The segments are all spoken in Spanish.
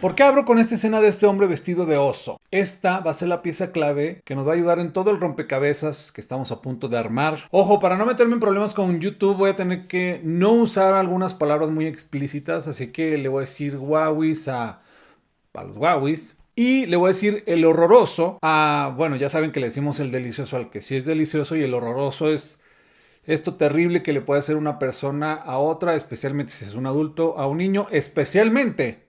¿Por qué abro con esta escena de este hombre vestido de oso? Esta va a ser la pieza clave que nos va a ayudar en todo el rompecabezas que estamos a punto de armar. Ojo, para no meterme en problemas con YouTube voy a tener que no usar algunas palabras muy explícitas, así que le voy a decir guauis a, a los guauis. Y le voy a decir el horroroso a, bueno, ya saben que le decimos el delicioso al que sí es delicioso y el horroroso es esto terrible que le puede hacer una persona a otra, especialmente si es un adulto, a un niño, especialmente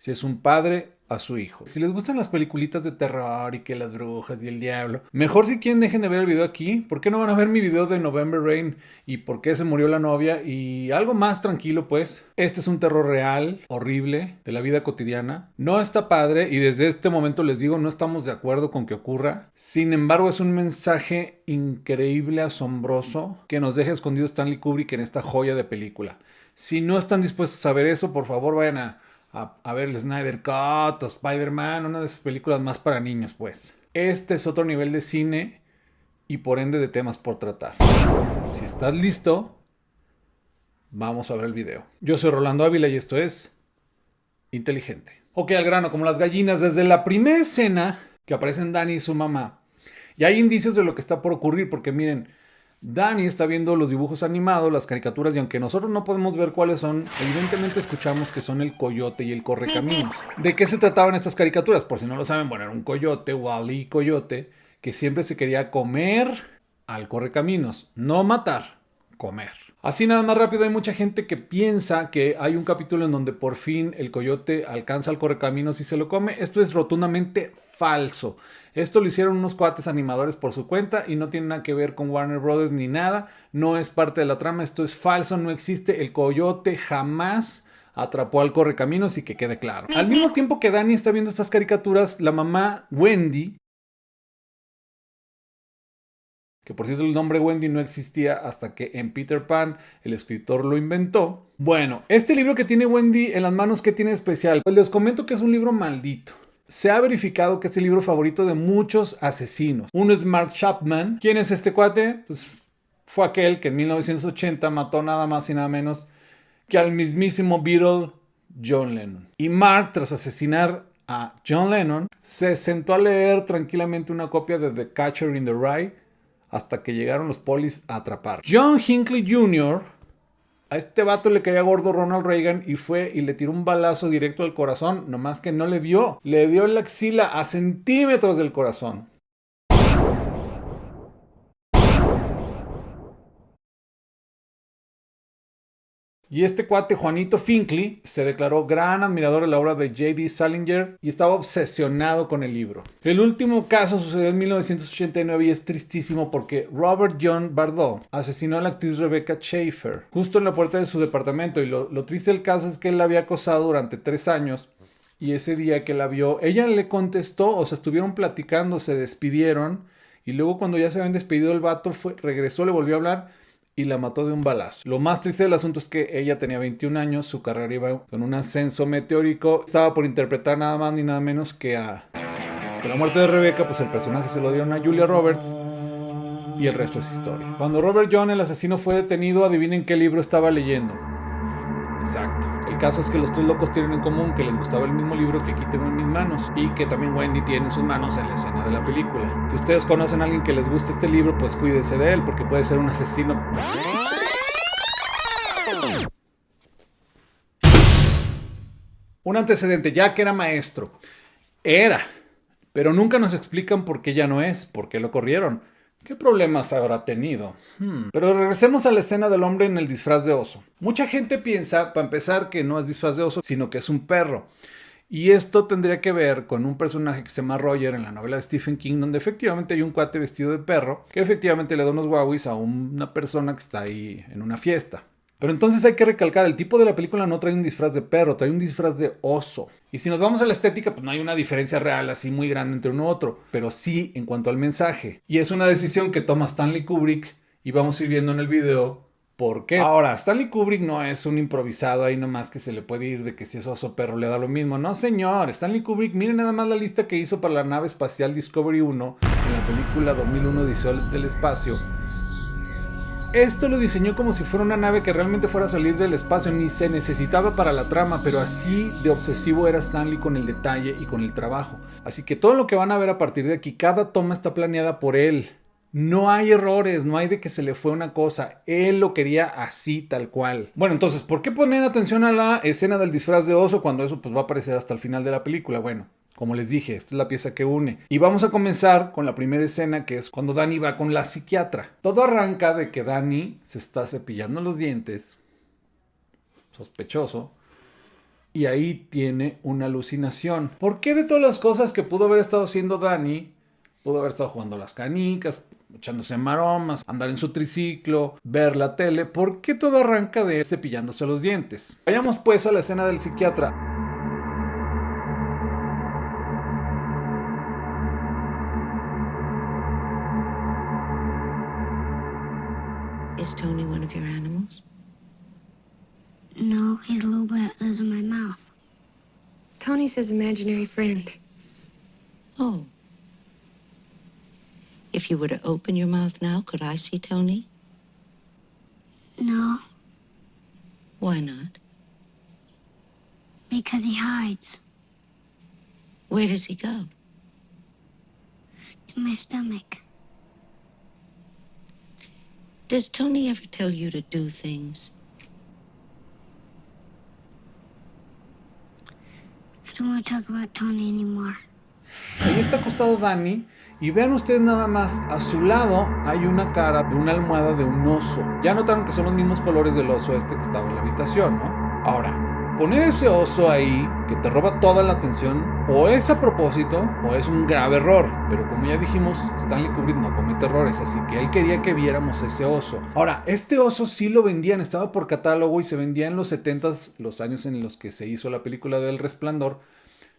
si es un padre a su hijo. Si les gustan las peliculitas de terror y que las brujas y el diablo, mejor si quieren dejen de ver el video aquí. ¿Por qué no van a ver mi video de November Rain y por qué se murió la novia? Y algo más tranquilo pues. Este es un terror real, horrible, de la vida cotidiana. No está padre y desde este momento les digo, no estamos de acuerdo con que ocurra. Sin embargo, es un mensaje increíble, asombroso, que nos deja escondido Stanley Kubrick en esta joya de película. Si no están dispuestos a ver eso, por favor vayan a a, ver el Snyder Cut o Spider-Man, una de esas películas más para niños, pues. Este es otro nivel de cine y por ende de temas por tratar. Si estás listo, vamos a ver el video. Yo soy Rolando Ávila y esto es Inteligente. Ok, al grano, como las gallinas, desde la primera escena que aparecen Dani y su mamá, y hay indicios de lo que está por ocurrir, porque miren, Dani está viendo los dibujos animados, las caricaturas, y aunque nosotros no podemos ver cuáles son, evidentemente escuchamos que son el coyote y el correcaminos. ¿De qué se trataban estas caricaturas? Por si no lo saben, bueno, era un coyote, Wally Coyote, que siempre se quería comer al correcaminos, no matar, comer. Así nada más rápido, hay mucha gente que piensa que hay un capítulo en donde por fin el coyote alcanza al correcaminos y se lo come. Esto es rotundamente falso. Esto lo hicieron unos cuates animadores por su cuenta y no tiene nada que ver con Warner Brothers ni nada. No es parte de la trama, esto es falso, no existe. El coyote jamás atrapó al correcaminos y que quede claro. Al mismo tiempo que Dani está viendo estas caricaturas, la mamá Wendy que por cierto el nombre Wendy no existía hasta que en Peter Pan el escritor lo inventó. Bueno, este libro que tiene Wendy en las manos, ¿qué tiene especial? Pues les comento que es un libro maldito. Se ha verificado que es el libro favorito de muchos asesinos. Uno es Mark Chapman. ¿Quién es este cuate? Pues fue aquel que en 1980 mató nada más y nada menos que al mismísimo Beatle John Lennon. Y Mark, tras asesinar a John Lennon, se sentó a leer tranquilamente una copia de The Catcher in the Rye hasta que llegaron los polis a atrapar. John Hinckley Jr. A este vato le caía gordo Ronald Reagan y fue y le tiró un balazo directo al corazón, nomás que no le vio. Le dio la axila a centímetros del corazón. Y este cuate, Juanito Finkley, se declaró gran admirador de la obra de J.D. Salinger y estaba obsesionado con el libro. El último caso sucedió en 1989 y es tristísimo porque Robert John Bardot asesinó a la actriz Rebecca Schaefer justo en la puerta de su departamento. Y lo, triste del caso es que él la había acosado durante tres años y ese día que la vio, ella le contestó, o sea, estuvieron platicando, se despidieron y luego cuando ya se habían despedido el vato, fue, regresó, le volvió a hablar y la mató de un balazo. Lo más triste del asunto es que ella tenía 21 años, su carrera iba con un ascenso meteórico, estaba por interpretar nada más ni nada menos que a... La muerte de Rebeca, pues el personaje se lo dieron a Julia Roberts y el resto es historia. Cuando Robert John, el asesino, fue detenido, adivinen qué libro estaba leyendo. Exacto. Caso es que los tres locos tienen en común que les gustaba el mismo libro que aquí tengo en mis manos y que también Wendy tiene en sus manos en la escena de la película. Si ustedes conocen a alguien que les guste este libro, pues cuídense de él porque puede ser un asesino. Un antecedente, ya que era maestro. Era. Pero nunca nos explican por qué ya no es, por qué lo corrieron. ¿Qué problemas habrá tenido? Hmm. Pero regresemos a la escena del hombre en el disfraz de oso. Mucha gente piensa, para empezar, que no es disfraz de oso, sino que es un perro. Y esto tendría que ver con un personaje que se llama Roger en la novela de Stephen King, donde efectivamente hay un cuate vestido de perro que efectivamente le da unos guauis a una persona que está ahí en una fiesta. Pero entonces hay que recalcar, el tipo de la película no trae un disfraz de perro, trae un disfraz de oso. Y si nos vamos a la estética, pues no hay una diferencia real así muy grande entre uno y otro, pero sí en cuanto al mensaje. Y es una decisión que toma Stanley Kubrick y vamos a ir viendo en el video por qué. Ahora, Stanley Kubrick no es un improvisado ahí nomás que se le puede ir de que si es oso perro le da lo mismo. No, señor. Stanley Kubrick, miren nada más la lista que hizo para la nave espacial Discovery 1 en la película 2001 Dice del Espacio Esto lo diseñó como si fuera una nave que realmente fuera a salir del espacio, ni se necesitaba para la trama, pero así de obsesivo era Stanley con el detalle y con el trabajo. Así que todo lo que van a ver a partir de aquí, cada toma está planeada por él. No hay errores, no hay de que se le fue una cosa. Él lo quería así, tal cual. Bueno, entonces, ¿por qué poner atención a la escena del disfraz de oso cuando eso pues, va a aparecer hasta el final de la película? Bueno, como les dije, esta es la pieza que une. Y vamos a comenzar con la primera escena que es cuando Danny va con la psiquiatra. Todo arranca de que Danny se está cepillando los dientes. Sospechoso. Y ahí tiene una alucinación. ¿Por qué de todas las cosas que pudo haber estado haciendo Danny? Pudo haber estado jugando las canicas, echándose maromas, andar en su triciclo, ver la tele. ¿Por qué todo arranca de cepillándose los dientes? Vayamos pues a la escena del psiquiatra. Tony's his imaginary friend. Oh. If you were to open your mouth now, could I see Tony? No, Why not? because he hides Where does he go? To my stomach. Does Tony ever tell you to do things? Ahí está acostado Danny. Y vean ustedes nada más, a su lado hay una cara de una almohada de un oso. Ya notaron que son los mismos colores del oso este que estaba en la habitación, ¿no? Ahora, poner ese oso ahí que te roba toda la atención o es a propósito o es un grave error. Pero como ya dijimos, Stanley Kubrick no comete errores, así que él quería que viéramos ese oso. Ahora, este oso sí lo vendían, estaba por catálogo y se vendía en los 70s, los años en los que se hizo la película del Resplandor.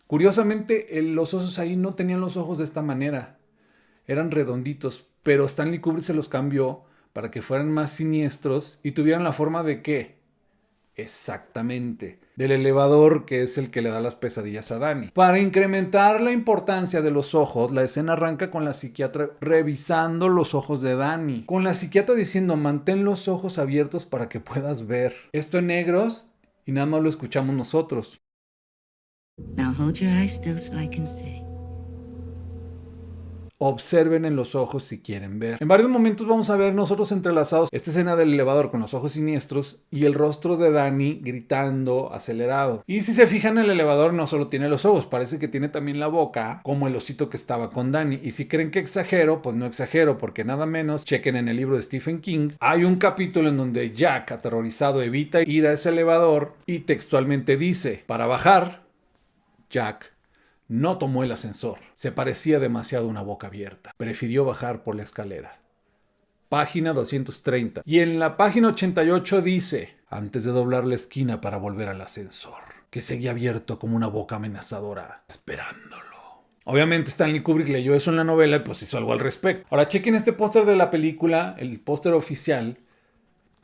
Curiosamente, los osos ahí no tenían los ojos de esta manera. Eran redonditos, pero Stanley Kubrick se los cambió para que fueran más siniestros y tuvieran la forma de qué? Exactamente, del elevador que es el que le da las pesadillas a Danny. Para incrementar la importancia de los ojos, la escena arranca con la psiquiatra revisando los ojos de Danny. Con la psiquiatra diciendo, mantén los ojos abiertos para que puedas ver. Esto en negros y nada más lo escuchamos nosotros. Now hold your eyes still so I can see. Observen en los ojos si quieren ver. En varios momentos vamos a ver nosotros entrelazados esta escena del elevador con los ojos siniestros y el rostro de Danny gritando acelerado. Y si se fijan, el elevador no solo tiene los ojos, parece que tiene también la boca, como el osito que estaba con Danny. Y si creen que exagero, pues no exagero, porque nada menos, chequen en el libro de Stephen King, hay un capítulo en donde Jack, aterrorizado, evita ir a ese elevador y textualmente dice, para bajar, Jack no tomó el ascensor. Se parecía demasiado a una boca abierta. Prefirió bajar por la escalera. Página 230. Y en la página 88 dice, antes de doblar la esquina para volver al ascensor, que seguía abierto como una boca amenazadora, esperándolo. Obviamente Stanley Kubrick leyó eso en la novela y pues hizo algo al respecto. Ahora chequen este póster de la película, el póster oficial,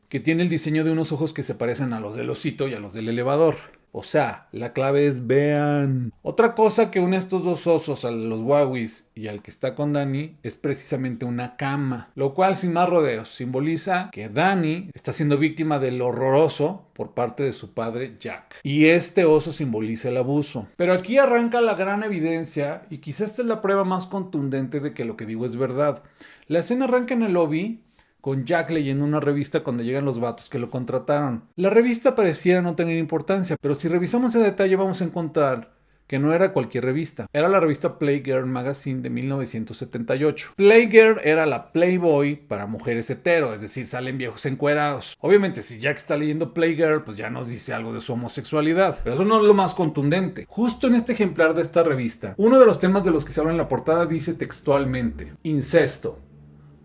que tiene el diseño de unos ojos que se parecen a los del osito y a los del elevador. O sea, la clave es vean. Otra cosa que une estos dos osos, a los Wawis y al que está con Danny, es precisamente una cama. Lo cual, sin más rodeos, simboliza que Danny está siendo víctima del horroroso por parte de su padre Jack. Y este oso simboliza el abuso. Pero aquí arranca la gran evidencia, y quizás esta es la prueba más contundente de que lo que digo es verdad. La escena arranca en el lobby con Jack leyendo una revista cuando llegan los vatos que lo contrataron. La revista pareciera no tener importancia, pero si revisamos ese detalle vamos a encontrar que no era cualquier revista, era la revista Playgirl Magazine de 1978. Playgirl era la Playboy para mujeres hetero, es decir, salen viejos encuerados. Obviamente, si Jack está leyendo Playgirl, pues ya nos dice algo de su homosexualidad, pero eso no es lo más contundente. Justo en este ejemplar de esta revista, uno de los temas de los que se habla en la portada dice textualmente, incesto.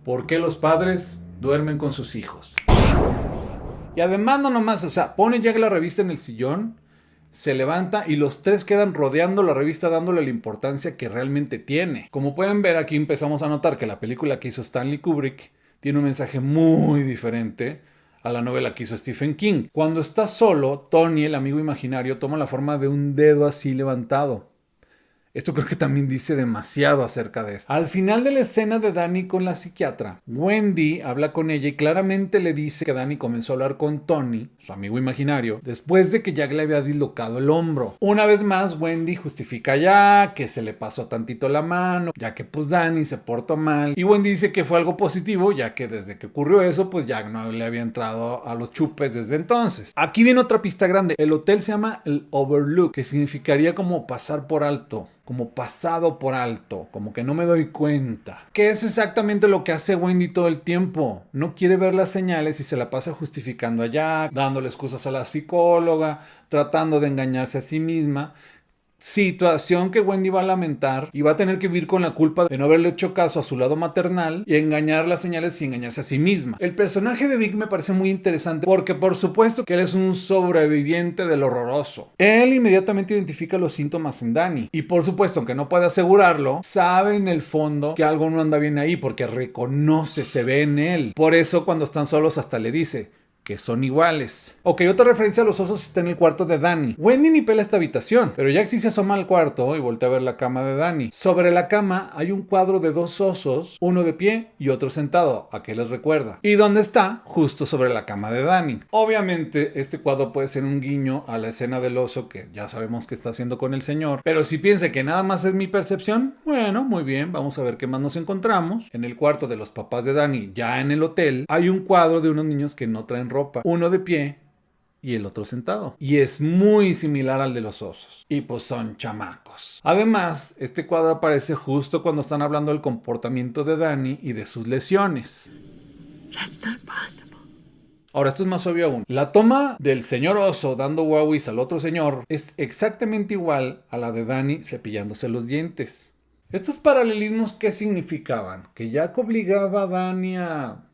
¿Por qué los padres duermen con sus hijos? Y además no nomás, o sea, pone Jack la revista en el sillón, se levanta y los tres quedan rodeando la revista dándole la importancia que realmente tiene. Como pueden ver aquí empezamos a notar que la película que hizo Stanley Kubrick tiene un mensaje muy diferente a la novela que hizo Stephen King. Cuando está solo, Tony, el amigo imaginario, toma la forma de un dedo así levantado. Esto creo que también dice demasiado acerca de esto. Al final de la escena de Danny con la psiquiatra, Wendy habla con ella y claramente le dice que Danny comenzó a hablar con Tony, su amigo imaginario, después de que Jack le había dislocado el hombro. Una vez más, Wendy justifica ya que se le pasó tantito la mano, ya que pues Danny se portó mal. Y Wendy dice que fue algo positivo, ya que desde que ocurrió eso, pues Jack no le había entrado a los chupes desde entonces. Aquí viene otra pista grande. El hotel se llama el Overlook, que significaría como pasar por alto como pasado por alto, como que no me doy cuenta. Que es exactamente lo que hace Wendy todo el tiempo. No quiere ver las señales y se la pasa justificando a Jack, dándole excusas a la psicóloga, tratando de engañarse a sí misma situación que Wendy va a lamentar y va a tener que vivir con la culpa de no haberle hecho caso a su lado maternal y engañar las señales y engañarse a sí misma. El personaje de Vic me parece muy interesante porque por supuesto que él es un sobreviviente del horroroso. Él inmediatamente identifica los síntomas en Danny y por supuesto, aunque no puede asegurarlo, sabe en el fondo que algo no anda bien ahí porque reconoce, se ve en él. Por eso cuando están solos hasta le dice, que son iguales. Ok, otra referencia a los osos está en el cuarto de Danny. Wendy ni pela esta habitación, pero sí se asoma al cuarto y voltea a ver la cama de Danny. Sobre la cama hay un cuadro de dos osos, uno de pie y otro sentado, a qué les recuerda. ¿Y dónde está? Justo sobre la cama de Danny. Obviamente, este cuadro puede ser un guiño a la escena del oso que ya sabemos que está haciendo con el señor, pero si piensa que nada más es mi percepción, bueno, muy bien, vamos a ver qué más nos encontramos. En el cuarto de los papás de Danny, ya en el hotel, hay un cuadro de unos niños que no traen ropa, uno de pie y el otro sentado. Y es muy similar al de los osos. Y pues son chamacos. Además, este cuadro aparece justo cuando están hablando del comportamiento de Danny y de sus lesiones. Ahora, esto es más obvio aún. La toma del señor oso dando guauis al otro señor es exactamente igual a la de Danny cepillándose los dientes. Estos paralelismos, ¿qué significaban? Que Jack obligaba a Danny a...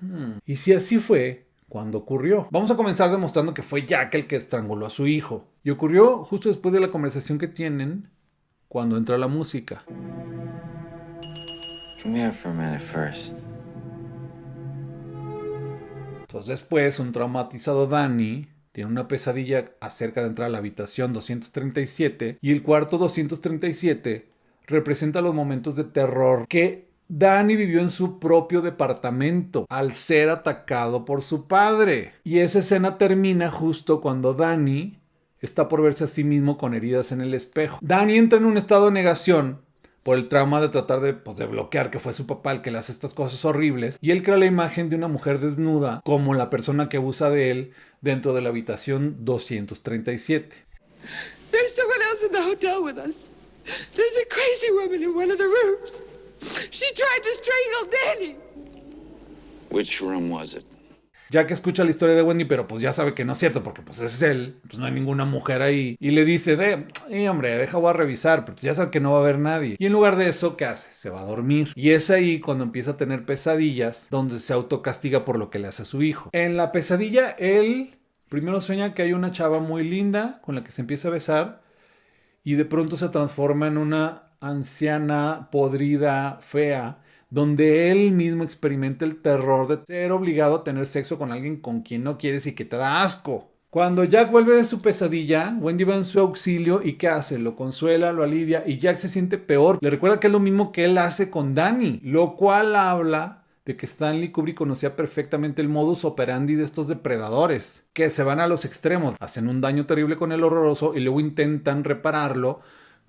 Hmm. Y si así fue, cuando ocurrió. Vamos a comenzar demostrando que fue Jack el que estranguló a su hijo. Y ocurrió justo después de la conversación que tienen cuando entra la música. Entonces después, un traumatizado Danny tiene una pesadilla acerca de entrar a la habitación 237 y el cuarto 237 representa los momentos de terror que Danny vivió en su propio departamento al ser atacado por su padre. Y esa escena termina justo cuando Danny está por verse a sí mismo con heridas en el espejo. Danny entra en un estado de negación por el trauma de tratar de, pues, de bloquear que fue su papá el que le hace estas cosas horribles. Y él crea la imagen de una mujer desnuda como la persona que abusa de él dentro de la habitación 237. There's someone else in the hotel with us. There's a crazy woman in one of the rooms. She tried to strangle Danny. Which room was it? Ya que escucha la historia de Wendy, pero pues ya sabe que no es cierto, porque pues es él, pues no hay ninguna mujer ahí. Y le dice, de, eh, hombre, deja voy a revisar, pero ya sabe que no va a haber nadie. Y en lugar de eso, ¿qué hace? Se va a dormir. Y es ahí cuando empieza a tener pesadillas, donde se autocastiga por lo que le hace a su hijo. En la pesadilla, él primero sueña que hay una chava muy linda con la que se empieza a besar, y de pronto se transforma en una anciana, podrida, fea, donde él mismo experimenta el terror de ser obligado a tener sexo con alguien con quien no quieres y que te da asco. Cuando Jack vuelve de su pesadilla, Wendy va en su auxilio y ¿qué hace? Lo consuela, lo alivia y Jack se siente peor. Le recuerda que es lo mismo que él hace con Danny, lo cual habla de que Stanley Kubrick conocía perfectamente el modus operandi de estos depredadores, que se van a los extremos, hacen un daño terrible con el horroroso y luego intentan repararlo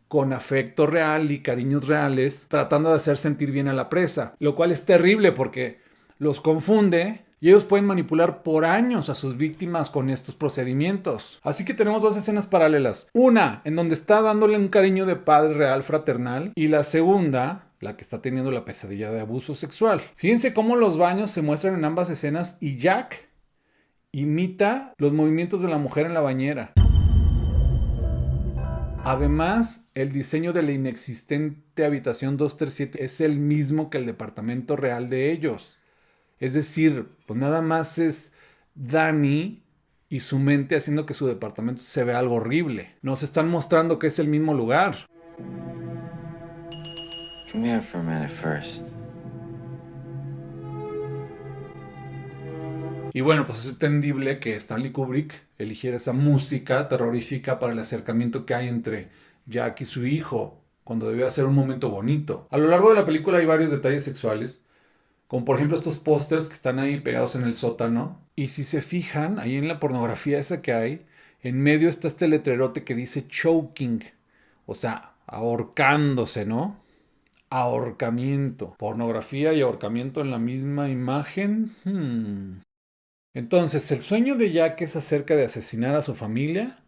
con afecto real y cariños reales, tratando de hacer sentir bien a la presa, lo cual es terrible porque los confunde y ellos pueden manipular por años a sus víctimas con estos procedimientos. Así que tenemos dos escenas paralelas. Una en donde está dándole un cariño de padre real fraternal y la segunda la que está teniendo la pesadilla de abuso sexual. Fíjense cómo los baños se muestran en ambas escenas y Jack imita los movimientos de la mujer en la bañera. Además, el diseño de la inexistente habitación 237 es el mismo que el departamento real de ellos. Es decir, pues nada más es Danny y su mente haciendo que su departamento se vea algo horrible. Nos están mostrando que es el mismo lugar. Y bueno, pues es entendible que Stanley Kubrick eligiera esa música terrorífica para el acercamiento que hay entre Jack y su hijo, cuando debía ser un momento bonito. A lo largo de la película hay varios detalles sexuales, como por ejemplo estos pósters que están ahí pegados en el sótano. Y si se fijan, ahí en la pornografía esa que hay, en medio está este letrerote que dice choking, o sea, ahorcándose, ¿no? Ahorcamiento. Pornografía y ahorcamiento en la misma imagen. Hmm. Entonces, ¿el sueño de Jack es acerca de asesinar a su familia?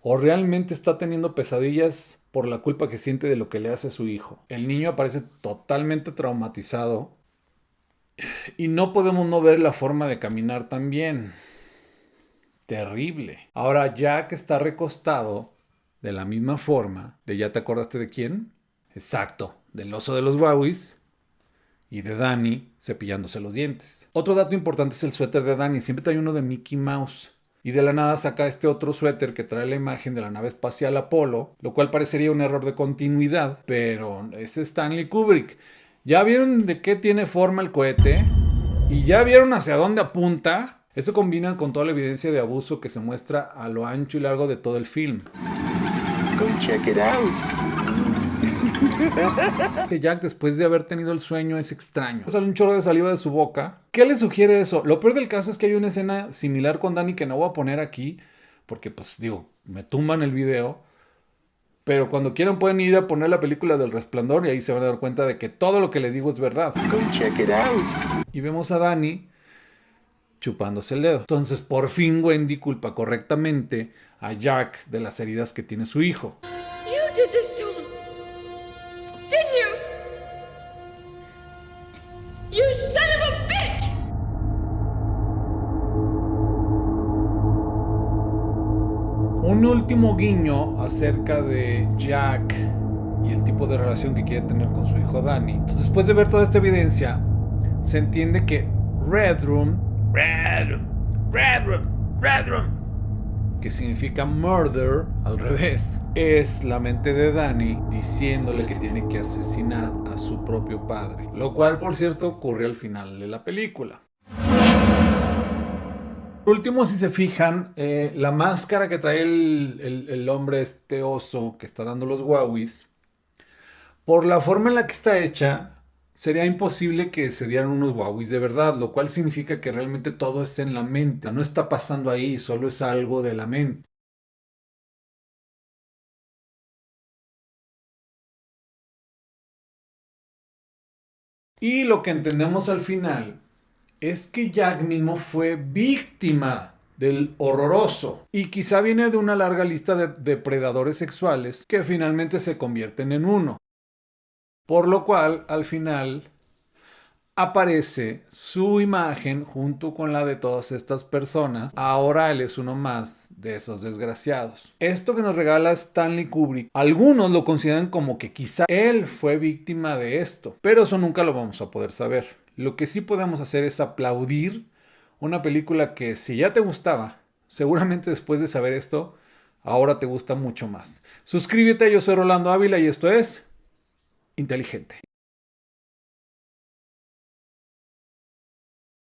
¿O realmente está teniendo pesadillas por la culpa que siente de lo que le hace a su hijo? El niño aparece totalmente traumatizado y no podemos no ver la forma de caminar también. Terrible. Ahora Jack está recostado de la misma forma de ya te acordaste de quién? Exacto, del oso de los Wowies y de Danny cepillándose los dientes. Otro dato importante es el suéter de Danny. Siempre trae uno de Mickey Mouse. Y de la nada saca este otro suéter que trae la imagen de la nave espacial Apolo, lo cual parecería un error de continuidad, pero es Stanley Kubrick. ¿Ya vieron de qué tiene forma el cohete? ¿Y ya vieron hacia dónde apunta? Esto combina con toda la evidencia de abuso que se muestra a lo ancho y largo de todo el film. Go check it out. Jack, después de haber tenido el sueño, es extraño. Sale un chorro de saliva de su boca. ¿Qué le sugiere eso? Lo peor del caso es que hay una escena similar con Danny que no voy a poner aquí, porque pues digo, me tumban el video. Pero cuando quieran pueden ir a poner la película del resplandor y ahí se van a dar cuenta de que todo lo que le digo es verdad. Go check it out. Y vemos a Danny chupándose el dedo. Entonces por fin Wendy culpa correctamente a Jack de las heridas que tiene su hijo. Un último guiño acerca de Jack y el tipo de relación que quiere tener con su hijo Danny. Entonces, después de ver toda esta evidencia, se entiende que Red Room, Red Room, Red Room, Red Room, que significa murder al revés, es la mente de Danny diciéndole que tiene que asesinar a su propio padre. Lo cual, por cierto, ocurre al final de la película. Por último, si se fijan, eh, la máscara que trae el, hombre, este oso que está dando los Wawis, por la forma en la que está hecha, sería imposible que se dieran unos Wawis de verdad, lo cual significa que realmente todo está en la mente. No está pasando ahí, solo es algo de la mente. Y lo que entendemos al final es que Jack mismo fue víctima del horroroso y quizá viene de una larga lista de depredadores sexuales que finalmente se convierten en uno. Por lo cual, al final, aparece su imagen junto con la de todas estas personas. Ahora él es uno más de esos desgraciados. Esto que nos regala Stanley Kubrick, algunos lo consideran como que quizá él fue víctima de esto, pero eso nunca lo vamos a poder saber. Lo que sí podemos hacer es aplaudir una película que si ya te gustaba, seguramente después de saber esto, ahora te gusta mucho más. Suscríbete, yo soy Rolando Ávila y esto es Inteligente.